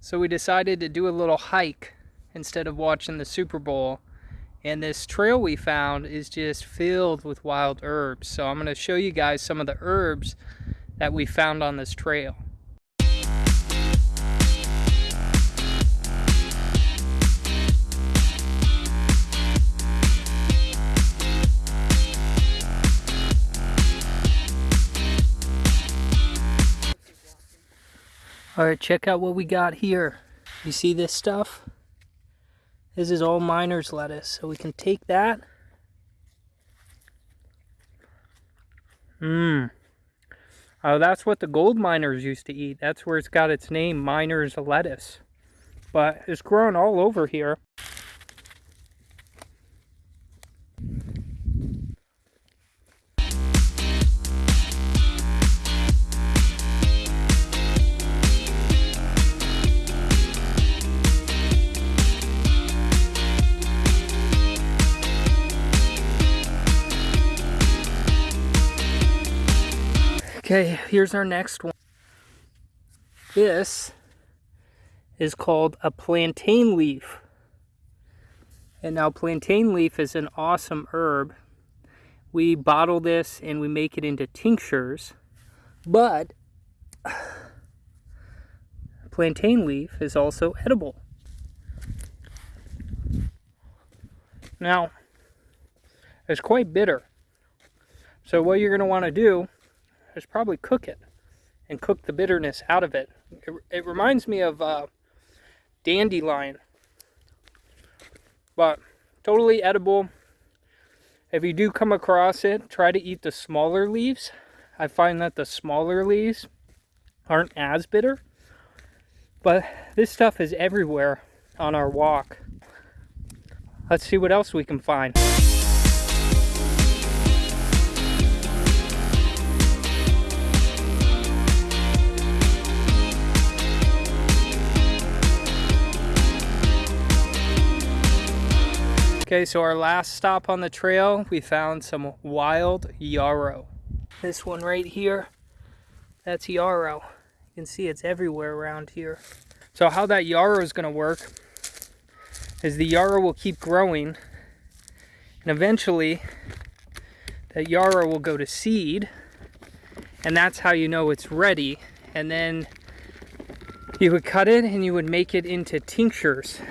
So we decided to do a little hike instead of watching the Super Bowl. And this trail we found is just filled with wild herbs. So I'm going to show you guys some of the herbs that we found on this trail. All right, check out what we got here. You see this stuff? This is all miner's lettuce. So we can take that. Mmm. Oh, that's what the gold miners used to eat. That's where it's got its name, miner's lettuce. But it's grown all over here. Okay, here's our next one. This is called a plantain leaf. And now plantain leaf is an awesome herb. We bottle this and we make it into tinctures. But plantain leaf is also edible. Now, it's quite bitter. So what you're going to want to do is probably cook it and cook the bitterness out of it. It, it reminds me of uh, dandelion, but totally edible. If you do come across it, try to eat the smaller leaves. I find that the smaller leaves aren't as bitter, but this stuff is everywhere on our walk. Let's see what else we can find. Okay, so our last stop on the trail, we found some wild yarrow. This one right here, that's yarrow. You can see it's everywhere around here. So how that yarrow is gonna work is the yarrow will keep growing and eventually that yarrow will go to seed and that's how you know it's ready. And then you would cut it and you would make it into tinctures